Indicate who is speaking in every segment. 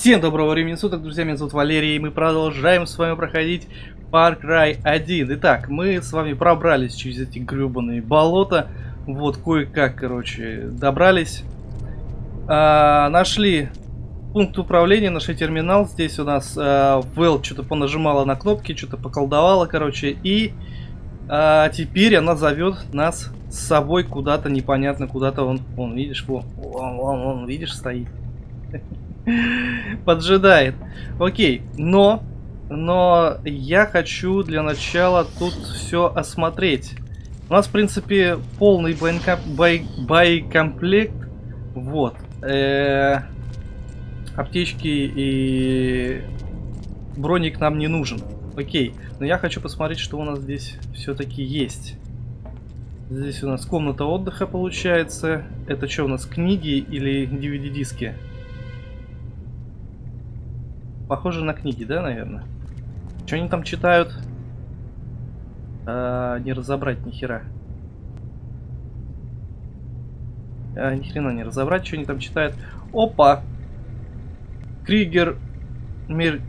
Speaker 1: Всем доброго времени суток, друзья, меня зовут Валерий, и мы продолжаем с вами проходить Far Cry 1. Итак, мы с вами пробрались через эти гребаные болота, вот, кое-как, короче, добрались. А, нашли пункт управления, нашли терминал, здесь у нас а, Вэл что-то понажимала на кнопки, что-то поколдовала, короче, и а, теперь она зовет нас с собой куда-то, непонятно куда-то, он, он, видишь, вон, он, он, он, видишь, стоит. Поджидает. Окей, но... Но я хочу для начала тут все осмотреть. У нас, в принципе, полный боекомплект. Вот. Э -э аптечки и броник нам не нужен. Окей, но я хочу посмотреть, что у нас здесь все-таки есть. Здесь у нас комната отдыха получается. Это что у нас, книги или DVD-диски? Похоже на книги, да, наверное? Что они там читают? А, не разобрать ни хера. А, ни хрена не разобрать, что они там читают. Опа! Krieger Mer...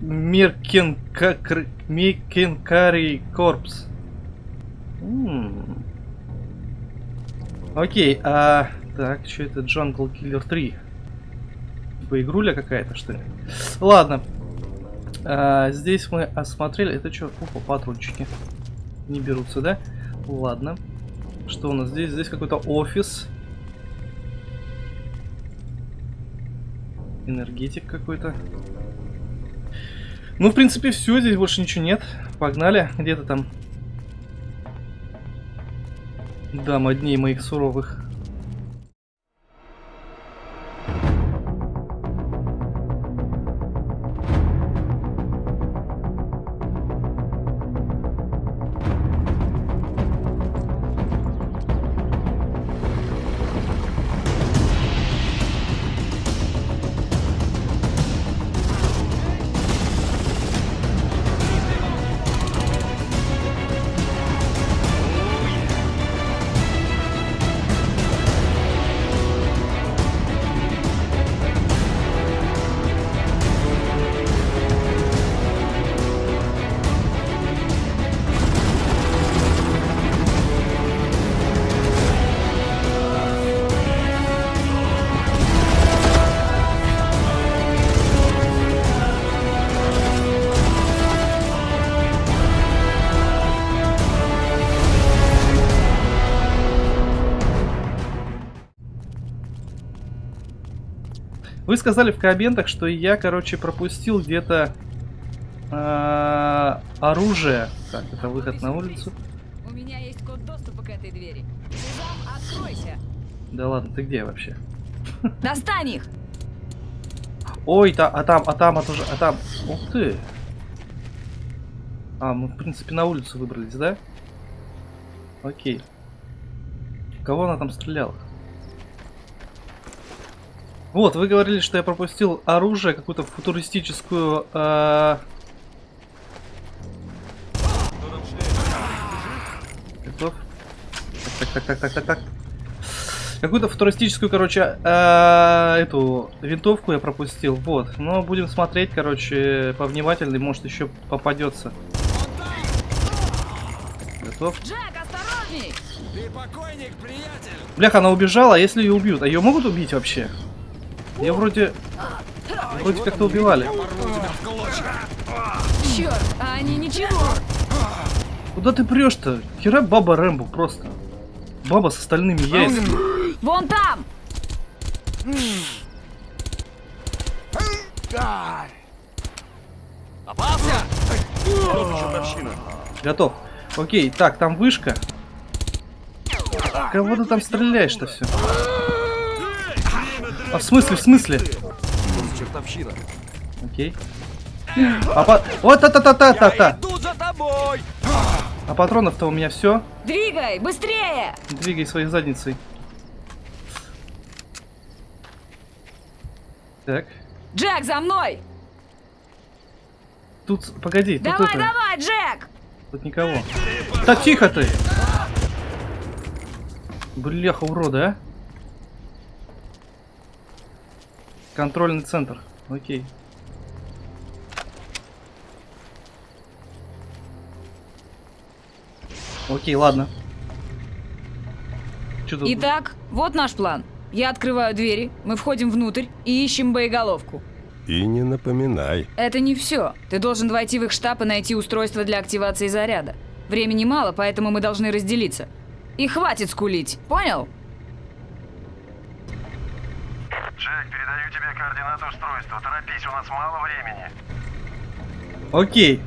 Speaker 1: Mercenary Corps. Окей, а... Так, что это? Jungle Killer 3. Типа игруля какая-то, что ли? Ладно, а, здесь мы осмотрели. Это что? Опа, патрончики. Не берутся, да? Ладно. Что у нас здесь? Здесь какой-то офис. Энергетик какой-то. Ну, в принципе, все. Здесь больше ничего нет. Погнали. Где-то там. Дам дней моих суровых. Вы сказали в комментах, что я, короче, пропустил где-то э, оружие. Так, это выход на улицу. У меня есть код доступа к этой двери. Сезам, откройся. Да ладно, ты где вообще?
Speaker 2: Достань их!
Speaker 1: Ой, та, а там, а там, а тоже, а там. Ух ты! А, мы, в принципе, на улицу выбрались, да? Окей. Кого она там стреляла? Вот, вы говорили, что я пропустил оружие, какую-то футуристическую... Э... Готов? Так, так, так, так, так, так. Какую-то футуристическую, короче, э, эту винтовку я пропустил. Вот. Но будем смотреть, короче, повнимательней. Может, еще попадется. Готов? Джек, осторожней! Ты покойник, приятель! Блях, она убежала, а если ее убьют? А ее могут убить вообще? Я вроде... Вроде как-то убивали.
Speaker 2: Черт, а они ничего.
Speaker 1: Куда ты прешь-то? Хера баба Рэмбо просто. Баба с остальными яйцами.
Speaker 2: Вон там!
Speaker 1: Готов. Окей, так, там вышка. Кого ты там стреляешь-то все? А в смысле, в смысле? Чертовщина. Окей. А по... Вот та-та-та-та-та-та. А патронов-то у меня все.
Speaker 2: Двигай, быстрее!
Speaker 1: Двигай своей задницей. Так.
Speaker 2: Джек, за мной!
Speaker 1: Тут, погоди,
Speaker 2: давай,
Speaker 1: тут это...
Speaker 2: Давай, Джек!
Speaker 1: Тут никого. Так, тихо ты! Бляха, урода, а? Контрольный центр. Окей. Окей, ладно. Что
Speaker 2: Итак, вот наш план. Я открываю двери, мы входим внутрь и ищем боеголовку.
Speaker 3: И не напоминай.
Speaker 2: Это не все. Ты должен войти в их штаб и найти устройство для активации заряда. Времени мало, поэтому мы должны разделиться. И хватит скулить, понял?
Speaker 4: Координаты устройства. Торопись, у нас мало времени.
Speaker 1: Окей.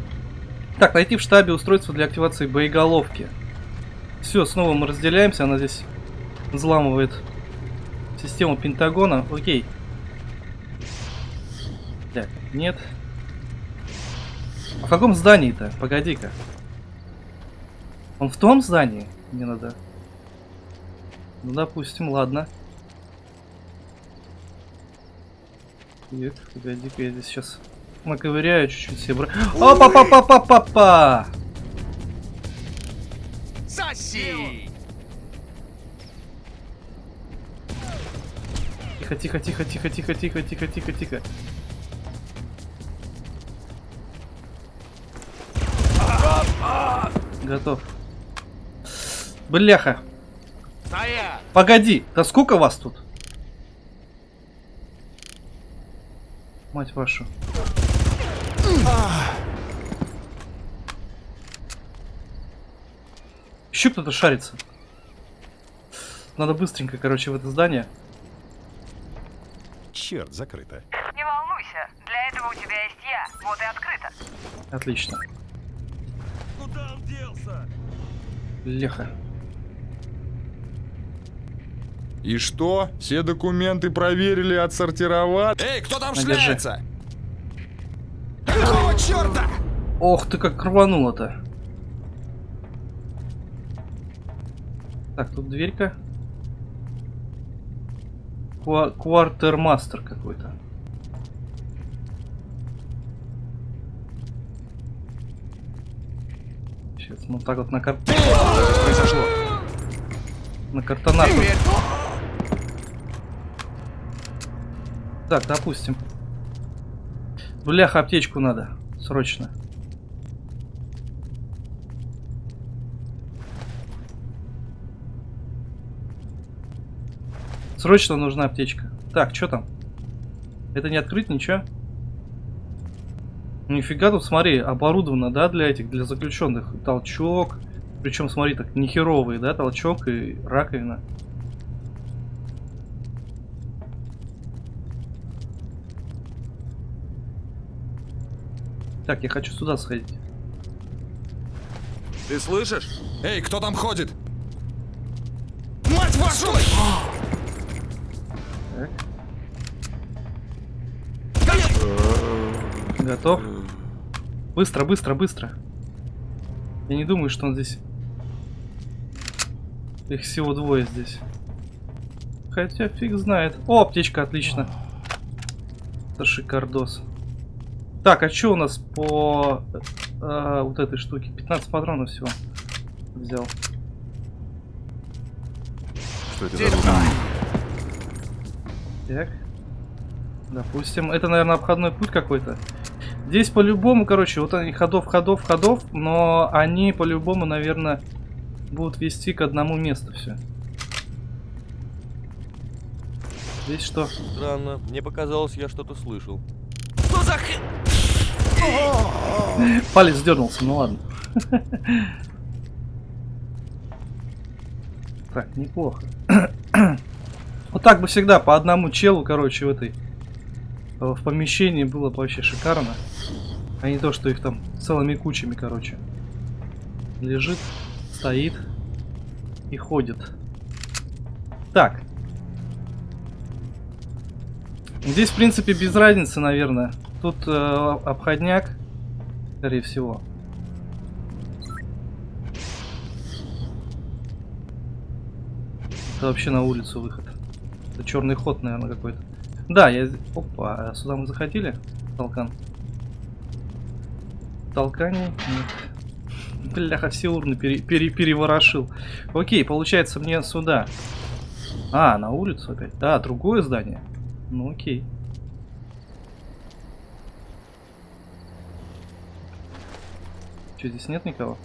Speaker 1: Так, найти в штабе устройство для активации боеголовки. Все, снова мы разделяемся. Она здесь взламывает систему Пентагона. Окей. Так, нет. А в каком здании-то? Погоди-ка. Он в том здании? Мне надо. Ну, допустим, ладно. Так, погоди-ка, я здесь сейчас наковыряю чуть-чуть себе. бра- Опа-па-па-па-па-па!
Speaker 5: Соси!
Speaker 1: Тихо, тихо, тихо, тихо, тихо, тихо, тихо, тихо, тихо. Готов. Бляха. Погоди, да сколько вас тут? Мать вашу. Еще кто-то шарится. Надо быстренько, короче, в это здание.
Speaker 3: Черт, закрыто.
Speaker 6: Не волнуйся, для этого у тебя есть я. Вот и открыто.
Speaker 1: Отлично.
Speaker 5: Куда он делся?
Speaker 1: Леха.
Speaker 7: И что? Все документы проверили, отсортировали?
Speaker 5: Эй, кто там
Speaker 1: Надержи.
Speaker 5: шляется? Какого черта?
Speaker 1: Ох ты как рвануло-то. Так, тут дверька. Ква- Квартермастер какой-то. Сейчас мы вот так вот на карт...
Speaker 5: Произошло.
Speaker 1: На картонах. Так, допустим. Бляха, аптечку надо. Срочно. Срочно нужна аптечка. Так, что там? Это не открыть ничего? Нифига тут, смотри, оборудовано, да, для этих, для заключенных. Толчок. Причем, смотри, так, нехеровый, да, толчок и раковина. Так, я хочу сюда сходить.
Speaker 5: Ты слышишь? Эй, кто там ходит? Мать вашу!
Speaker 1: Так. Готов? Быстро, быстро, быстро. Я не думаю, что он здесь... Их всего двое здесь. Хотя фиг знает. О, аптечка, отлично. Это шикардос. Так, а что у нас по э, вот этой штуке? 15 патронов всего взял.
Speaker 3: Что это за?
Speaker 1: Так. Допустим, это, наверное, обходной путь какой-то. Здесь по-любому, короче, вот они ходов, ходов, ходов, но они по-любому, наверное, будут вести к одному месту все. Здесь что?
Speaker 8: Странно, мне показалось, я что-то слышал.
Speaker 1: Палец дернулся, ну ладно. Так, неплохо. Вот так бы всегда по одному челу, короче, в этой э, в помещении было бы вообще шикарно. А не то, что их там целыми кучами, короче. Лежит, стоит и ходит. Так. Здесь, в принципе, без разницы, наверное. Тут э, обходняк, скорее всего. Это вообще на улицу выход. Это черный ход, наверное, какой-то. Да, я... Опа, сюда мы заходили? Толкан. Толкание? Нет. Бляха, все урны пере- пере- переворошил. Окей, получается мне сюда. А, на улицу опять. Да, другое здание. Ну окей. Что, здесь нет никого?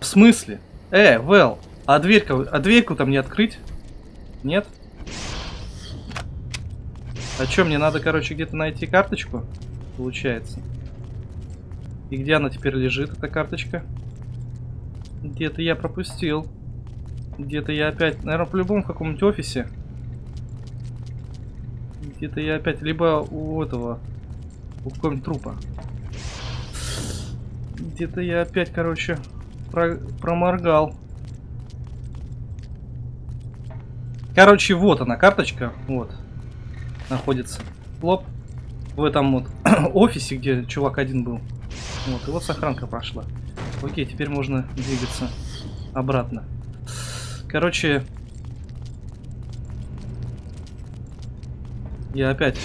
Speaker 1: смысле? Э, Вэл, а дверька, а дверьку там не открыть? Нет? А чё, мне надо, короче, где-то найти карточку? Получается. И где она теперь лежит, эта карточка? Где-то я пропустил. Где-то я опять... Наверное, в каком-нибудь офисе. Где-то я опять... Либо у этого... У какого-нибудь трупа. Где-то я опять, короче, про- проморгал. Короче, вот она, карточка. Вот. Находится. Лоп. В этом вот офисе, где чувак один был. Вот, и вот сохранка прошла. Окей, теперь можно двигаться обратно. Короче... Я опять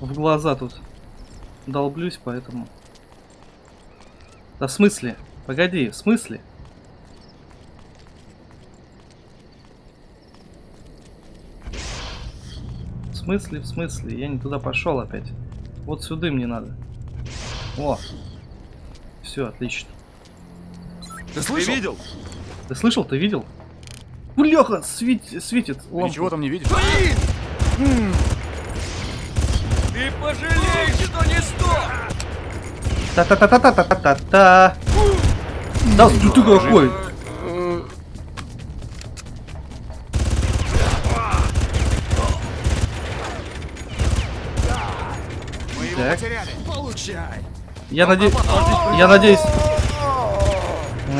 Speaker 1: в глаза тут долблюсь, поэтому... Да в смысле? Погоди, в смысле? В смысле, в смысле? Я не туда пошел опять. Вот сюда мне надо. О! Все, отлично.
Speaker 5: Ты слышал? видел?
Speaker 1: Ты слышал, ты видел? Бляха, свет- светит лампа.
Speaker 5: Ничего там не видишь?
Speaker 8: Ты пожалеешь, сто!
Speaker 1: Та-та-та-та-та-та-та-та. Да, ты ты какой? Так. Я надеюсь... Я надеюсь...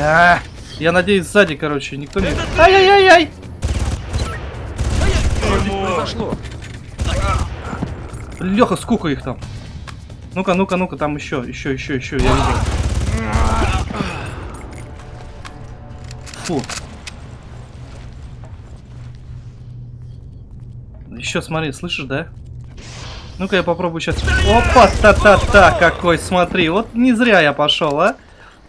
Speaker 1: А, Я надеюсь, сзади, короче, никто не... Ай-яй-яй-яй! Леха, сколько их там? Ну-ка, ну-ка, ну-ка, там еще, еще, еще, еще, я видел. Фу. Еще смотри, слышишь, да? Ну-ка я попробую сейчас. Опа, та-та-та, какой, смотри. Вот не зря я пошел, а?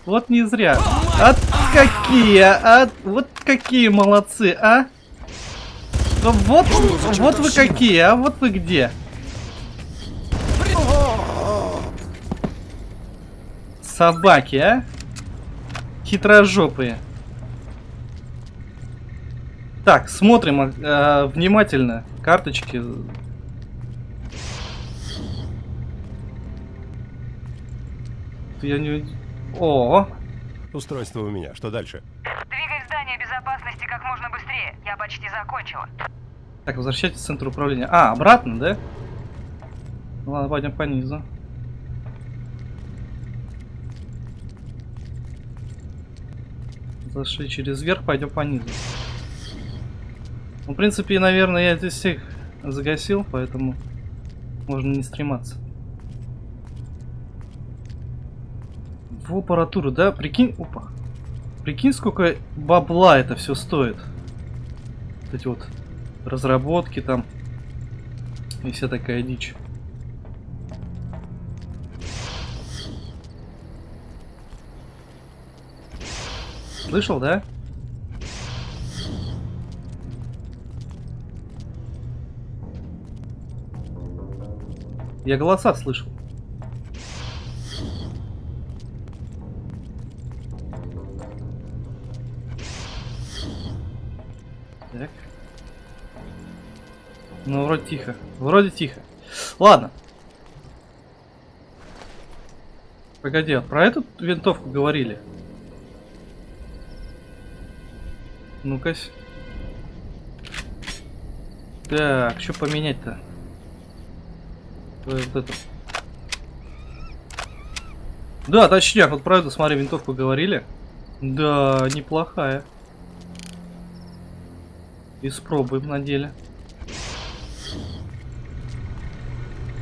Speaker 1: Вот не зря. А какие, а? Вот какие молодцы, а? Вот, вот вы какие, а? Вот вы где? Собаки, а? Хитрожопые. Так, смотрим э, внимательно карточки. Я не... О,
Speaker 3: Устройство у меня. Что дальше?
Speaker 6: Двигай в здание безопасности как можно быстрее. Я почти закончила.
Speaker 1: Так, возвращайтесь в центр управления. А, обратно, да? Ладно, пойдем по низу. Зашли через верх, пойдем по низу. Ну, в принципе, наверное, я здесь всех загасил, поэтому можно не стрематься. В аппаратуру, да? Прикинь, опа. Прикинь, сколько бабла это все стоит. Вот эти вот разработки там и вся такая дичь. Слышал, да? Я голоса слышал. Так. Ну, вроде тихо. Вроде тихо. Ладно. Погоди, а про эту винтовку говорили? Ну-ка. Так, что поменять-то? Вот это. Да, точняк, вот про эту, смотри, винтовку говорили. Да, неплохая. Испробуем на деле.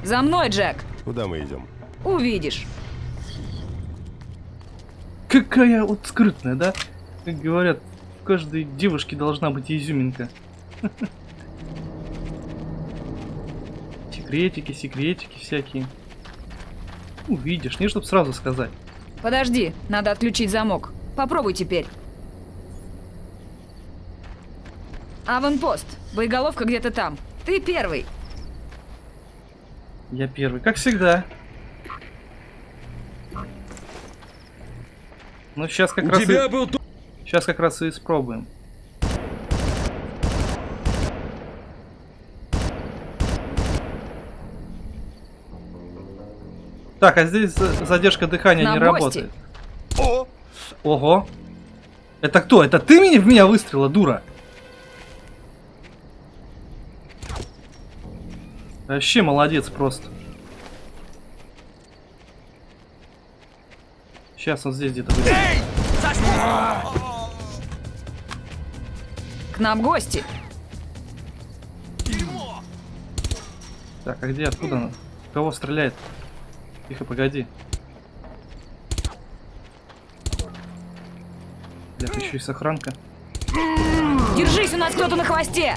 Speaker 2: За мной, Джек.
Speaker 3: Куда мы идем?
Speaker 2: Увидишь.
Speaker 1: Какая вот скрытная, да? Как говорят, в каждой девушке должна быть изюминка. Секретики, секретики всякие. Увидишь, не чтоб сразу сказать.
Speaker 2: Подожди, надо отключить замок. Попробуй теперь. Аванпост. Боеголовка где-то там. Ты первый.
Speaker 1: Я первый, как всегда. Ну сейчас как
Speaker 5: У
Speaker 1: раз и-
Speaker 5: тебя был...
Speaker 1: Сейчас как раз и испробуем. Так, а здесь за- задержка дыхания
Speaker 2: На
Speaker 1: не
Speaker 2: гости.
Speaker 1: работает. Ого. Это кто? Это ты меня в меня выстрелила, дура? Вообще молодец просто. Сейчас он здесь где-то будет.
Speaker 2: К нам гости.
Speaker 1: Так, а где, откуда? Кого стреляет? Тихо, погоди. Блядь, еще и сохранка.
Speaker 2: Держись, у нас кто-то на хвосте.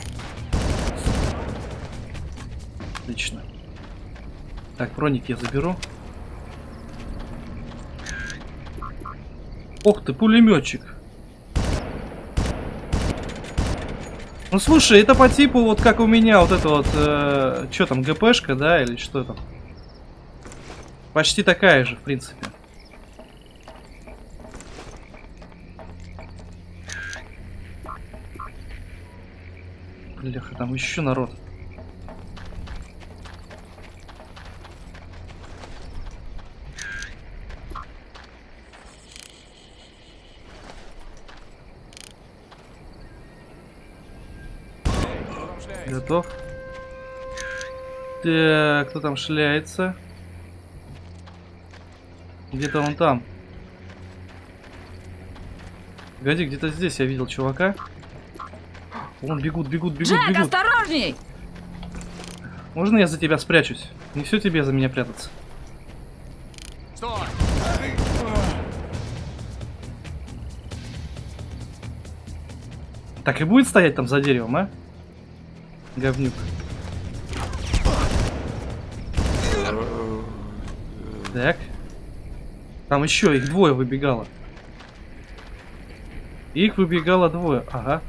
Speaker 1: Отлично. Так, броник я заберу. Ох ты, пулеметчик. Ну слушай, это по типу вот как у меня вот это вот, э, что там, ГПшка, да, или что там? Почти такая же, в принципе. Бляха, там еще народ. Готов. Так, кто там шляется? Где-то он там. Погоди, где-то здесь я видел чувака. Вон бегут, бегут, бегут,
Speaker 2: Джек,
Speaker 1: бегут.
Speaker 2: осторожней!
Speaker 1: Можно я за тебя спрячусь? Не все тебе за меня прятаться.
Speaker 5: Стой!
Speaker 1: Так и будет стоять там за деревом, а? Говнюк. Так. Там еще их двое выбегало. Их выбегало двое. Ага.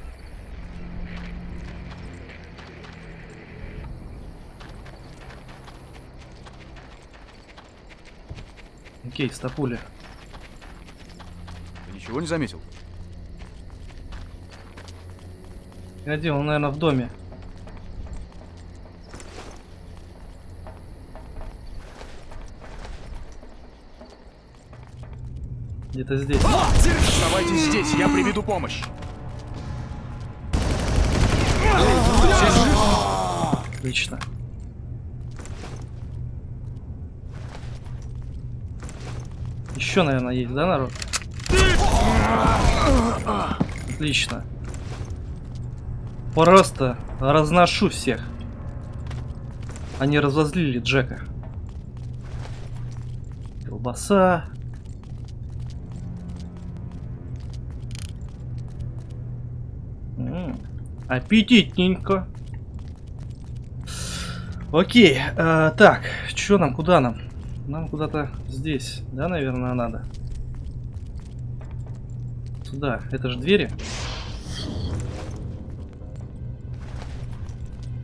Speaker 1: Окей, стопуля.
Speaker 5: Ты ничего не заметил?
Speaker 1: Погоди, он, наверное, в доме. Где-то здесь.
Speaker 5: Оставайтесь здесь, я приведу помощь.
Speaker 1: Отлично. Еще, наверное, есть, да, народ? Отлично. Просто разношу всех. Они разозлили Джека. Колбаса. Аппетитненько. Окей, э, так, что нам, куда нам? Нам куда-то здесь, да, наверное, надо. Сюда, это же двери.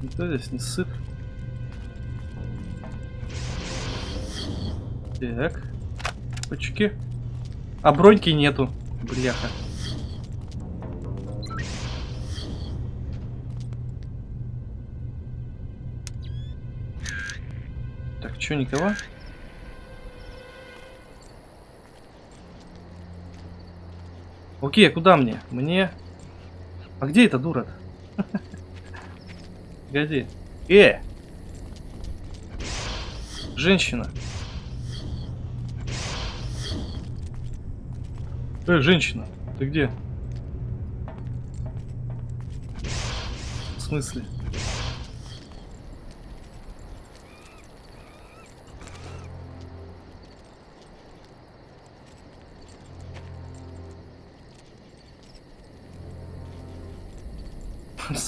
Speaker 1: Никто здесь не сыт. Так. Почки. А броньки нету. Бляха. Чё, никого? Окей, а куда мне? Мне... А где эта дура -то? Погоди. Э! Женщина. Э, женщина, ты где? В смысле?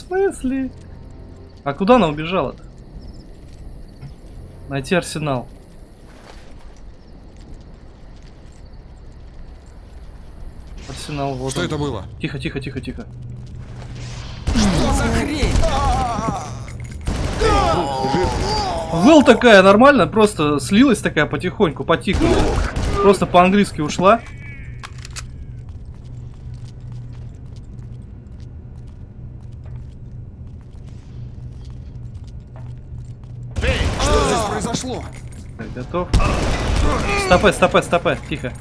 Speaker 1: Смысле? А куда она убежала-то? Найти арсенал. Арсенал вот
Speaker 7: Что
Speaker 1: он.
Speaker 7: это было?
Speaker 1: Тихо, тихо, тихо, тихо. Выл такая нормально, просто слилась такая потихоньку, потихоньку. Просто по-английски ушла. Стопэ, стопэ, стопэ, тихо.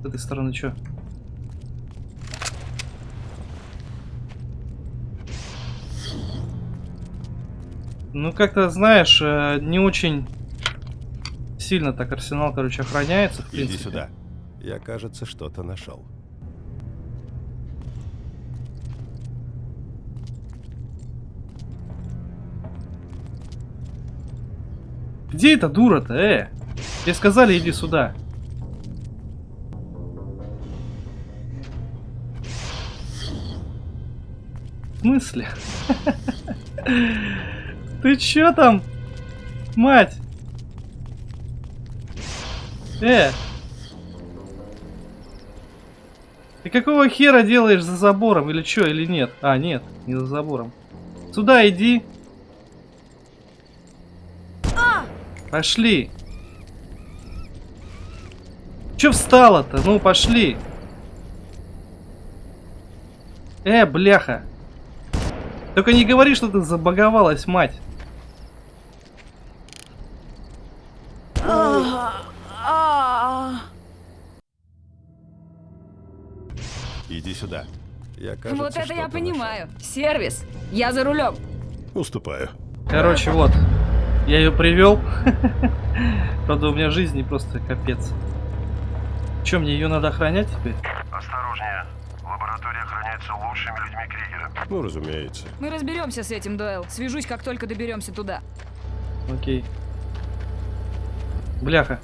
Speaker 1: С этой стороны что? Ну, как-то, знаешь, э, не очень сильно так арсенал, короче, охраняется, в
Speaker 3: Иди
Speaker 1: принципе.
Speaker 3: сюда. Я, кажется, что-то нашел.
Speaker 1: Где эта дура-то, э? Тебе сказали, иди сюда. В смысле? Ты чё там? Мать! Э! Ты какого хера делаешь за забором или чё, или нет? А, нет, не за забором. Сюда иди. Пошли. Чё встала-то? Ну, пошли. Э, бляха. Только не говори, что ты забаговалась, мать.
Speaker 3: Иди сюда. Я, кажется,
Speaker 2: вот это я понимаю. Сервис. Я за рулем.
Speaker 3: нашел. Уступаю.
Speaker 1: Короче, вот. Я ее привел. Правда, у меня жизни просто капец. Че, мне ее надо охранять теперь?
Speaker 4: Осторожнее. Лаборатория охраняется лучшими людьми Кригера.
Speaker 3: Ну, разумеется.
Speaker 2: Мы разберемся с этим, Дойл. Свяжусь, как только доберемся туда.
Speaker 1: Окей. Бляха.